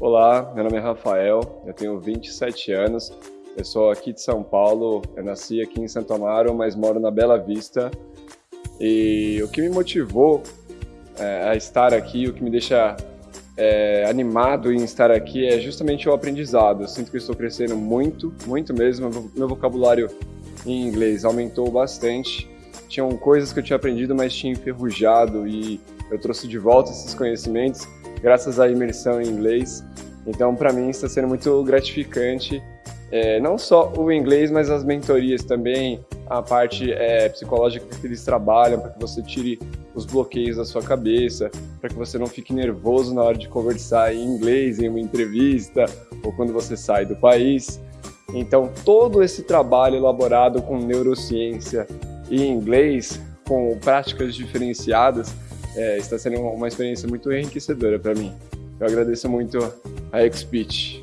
Olá, meu nome é Rafael, eu tenho 27 anos, eu sou aqui de São Paulo, eu nasci aqui em Santo Amaro, mas moro na Bela Vista. E o que me motivou é, a estar aqui, o que me deixa é, animado em estar aqui é justamente o aprendizado. Eu sinto que estou crescendo muito, muito mesmo. Meu vocabulário em inglês aumentou bastante. Tinham coisas que eu tinha aprendido, mas tinha enferrujado e eu trouxe de volta esses conhecimentos graças à imersão em inglês. Então, para mim, está sendo muito gratificante, é, não só o inglês, mas as mentorias também, a parte é, psicológica que eles trabalham, para que você tire os bloqueios da sua cabeça, para que você não fique nervoso na hora de conversar em inglês, em uma entrevista, ou quando você sai do país. Então, todo esse trabalho elaborado com neurociência e inglês, com práticas diferenciadas, é, está sendo uma experiência muito enriquecedora para mim. Eu agradeço muito a XPitch.